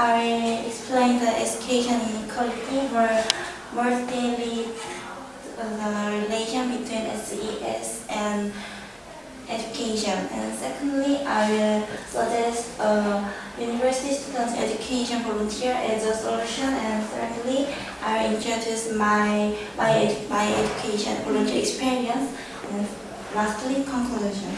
I will explain the education inequality where mostly uh, the relation between SES and education. And secondly, I will suggest a university students education volunteer as a solution. And thirdly, I will introduce my my, my education volunteer experience. And lastly, conclusion.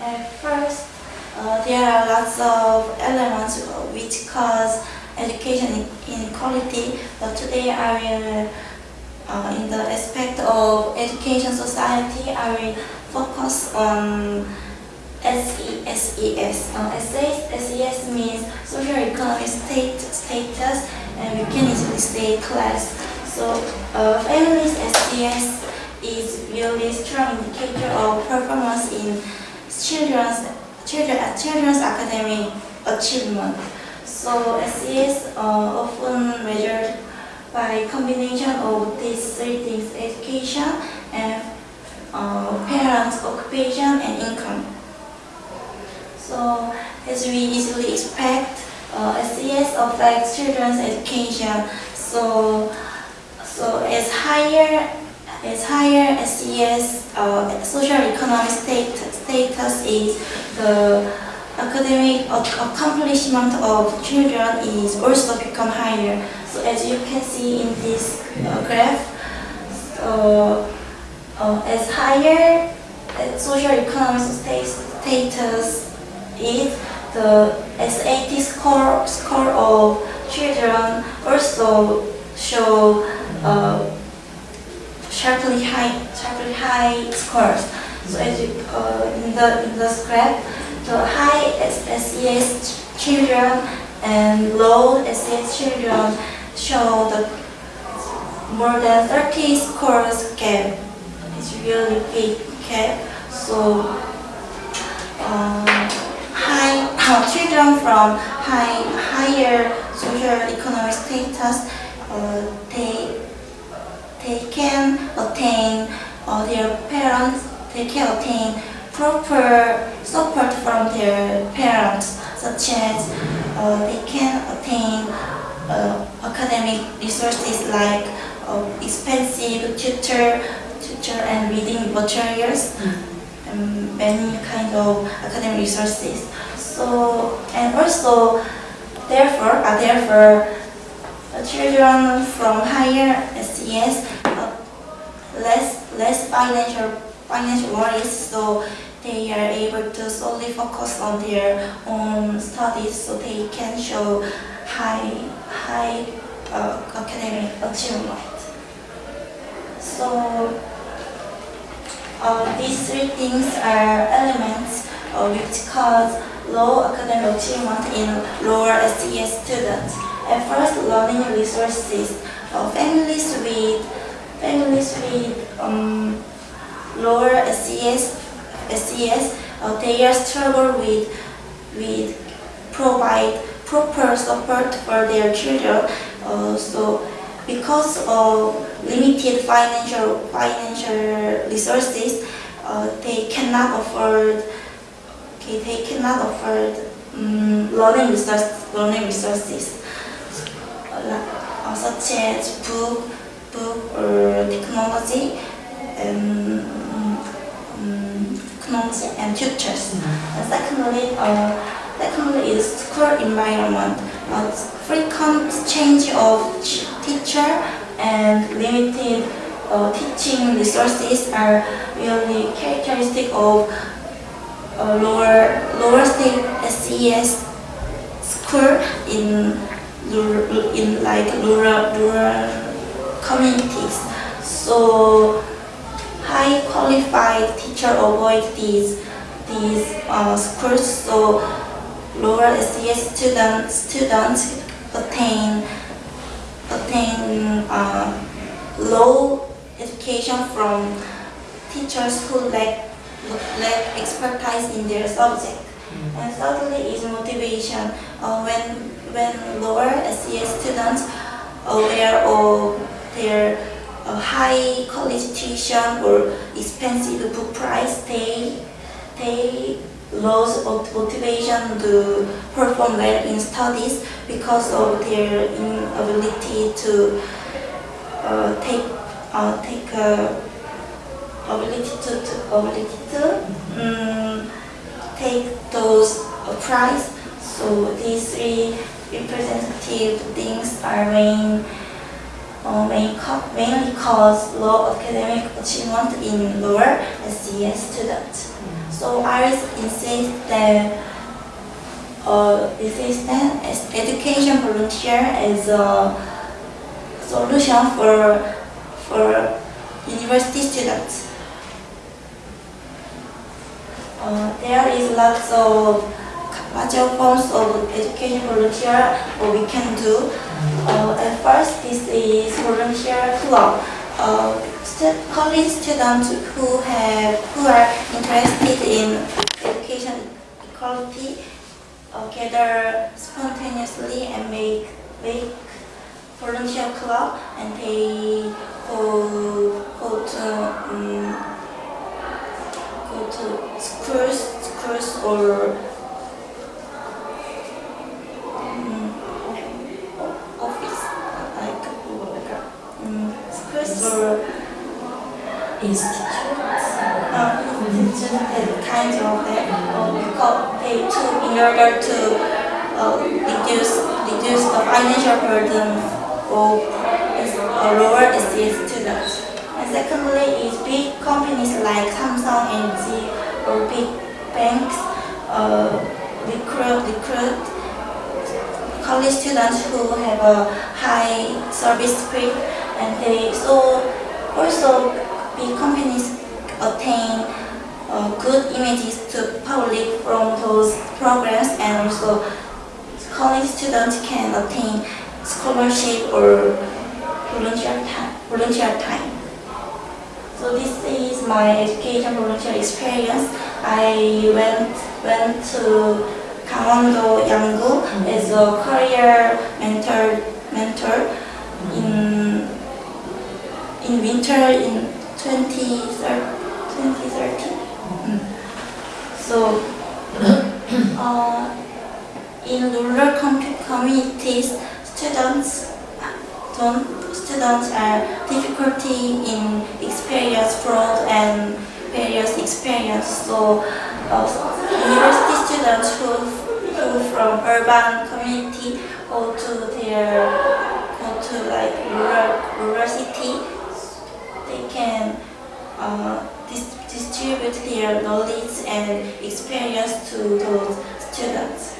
At first, uh, there are lots of elements which cause education inequality, but today I will, uh, in the aspect of education society, I will focus on SES. Uh, SES, means social economic state, status, and easily say class. So, uh, families SES is really strong indicator of performance in children's children, children's academic achievement. So SES uh, often measured by combination of these three things: education and uh, parents' occupation and income. So as we easily expect, uh, SES affects children's education. So so as higher as higher SES uh, social economic state, status is the academic accomplishment of children is also become higher. So as you can see in this uh, graph, so, uh, as higher uh, social economic status is the SAT score score of children also show uh, sharply high sharply high scores. So as you uh, in the in the graph, the high SES children and low SES children show the more than 30 scores gap. It's really big gap. So uh, high children from high higher social economic status, uh, they they can attain uh, their parents. They can attain proper support from their parents, such as uh, they can attain uh, academic resources like uh, expensive tutor, tutor and reading materials, and many kind of academic resources. So and also, therefore, uh, therefore, children from higher SES less less financial financial worries, so they are able to solely focus on their own studies, so they can show high high uh, academic achievement. So uh, these three things are elements uh, which cause low academic achievement in lower SES students. At first, learning resources. Uh, families with families with um, lower SES, SES uh, they struggle with with provide proper support for their children. Uh, so because of limited financial financial resources, uh, they cannot afford okay, they cannot afford um, learning resource, learning resources uh, such as technology, and um, technology and tutors. And secondly, uh, secondly is school environment. Uh, frequent change of teacher and limited uh, teaching resources are really characteristic of uh, lower lower state SES school in rural, in like rural rural communities. So high qualified teacher avoid these these uh, schools. So lower SES students students attain attain uh, low education from teachers who lack lack expertise in their subject. And thirdly is motivation. Uh, when when lower SES students aware of their a high college tuition or expensive book price, they they lose mot- motivation to perform well in studies because of their inability to uh, take uh, take uh, ability to, to ability to um, take those uh, prize. So these three representative things are main uh, mainly cause low academic achievement in lower SES students. So I insist that uh, insist that education volunteer is a solution for for university students. Uh, there is lots of larger forms of education volunteer what we can do. Uh, first, this is volunteer club. Uh, college students who have who are interested in education equality uh, gather spontaneously and make make volunteer club and they go go to um, go to schools schools or in order to uh, reduce reduce the financial burden of uh, lower SES students. And secondly is big companies like Samsung, LG, or big banks uh, recruit recruit college students who have a high service spirit and they so also big companies attain uh, good images to public from those programs and also college students can obtain scholarship or volunteer time. Volunteer time. So this is my education volunteer experience. I went went to Gangwon-do Yanggu as a career mentor mentor in in winter in 2013. Mm. So uh, in rural com- communities, students don't students are difficulty in experience fraud and various experience. So uh, university students who who from urban community go to their go to like rural rural city, they can uh, dis- distribute their knowledge and experience to those students.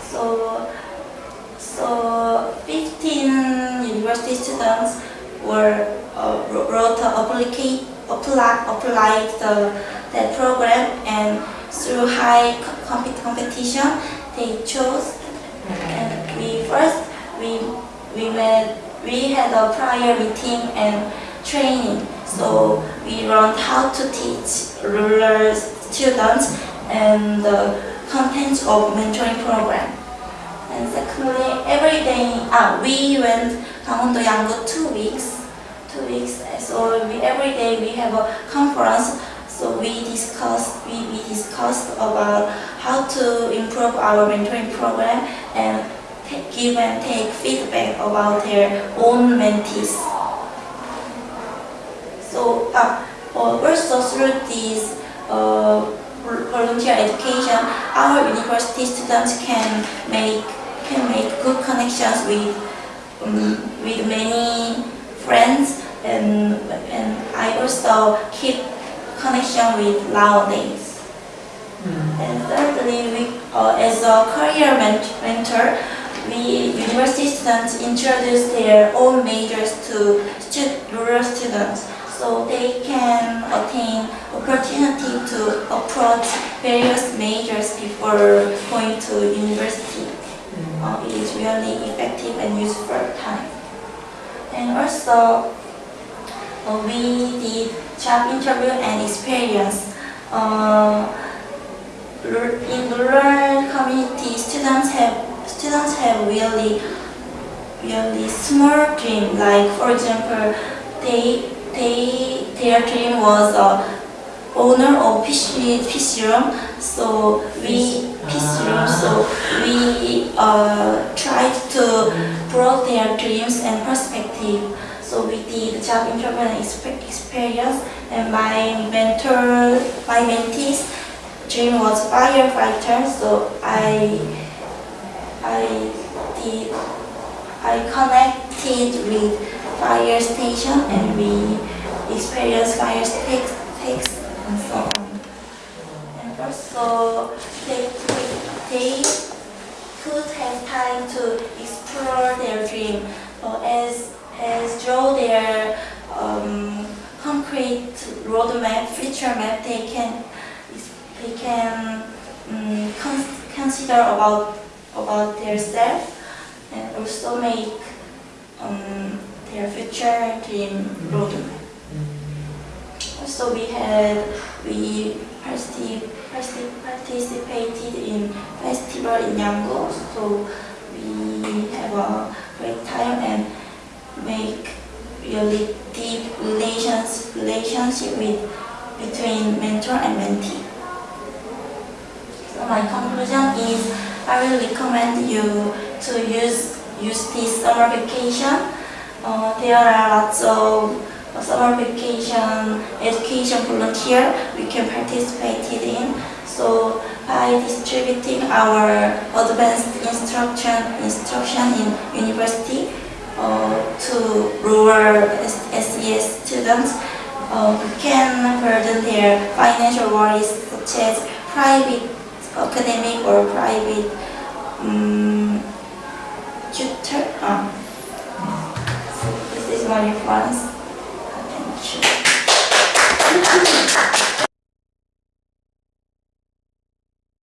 So, so 15 university students were uh, wrote apply, applied the, that program and through high co- competition they chose and we first we we met we had a prior meeting and training so we learned how to teach rural students and the contents of mentoring program and secondly every day ah, we went Gangwon-do Yanggu two weeks two weeks so we, every day we have a conference so we discussed we, we discussed about how to improve our mentoring program and give and take feedback about their own mentees. So uh, also through this uh, volunteer education, our university students can make can make good connections with um, with many friends and and I also keep connection with nowadays. And thirdly, we, uh, as a career mentor, we university students introduce their own majors to stu- rural students, so they can attain opportunity to approach various majors before going to university. Uh, it is really effective and useful time. And also, uh, we did job interview and experience. Uh, in rural community, students have students have really really small dream. Like for example, they they their dream was a owner of PC fish room. So we PC room. So we uh, tried to broaden their dreams and perspective. So we did job interview and experience. And my mentor, my mentees dream was firefighter. So I I did I connected with fire station and we experience fire stakes, stakes and so on. And also they, they could have time to explore their dream or as, as draw their um, concrete roadmap, future map, they can, they can um, con- consider about, about their self and also make dream roadmap. Also, we had we particip- particip- participated in festival in Yangon, so we have a great time and make really deep relations relationship with between mentor and mentee. So my conclusion is I will recommend you to use use this summer vacation. Uh, there are lots of summer vacation education volunteer we can participate in. So by distributing our advanced instruction instruction in university uh, to rural SES students, uh, we can burden their financial worries such as private academic or private um, tutor. Uh, is my response. Thank you.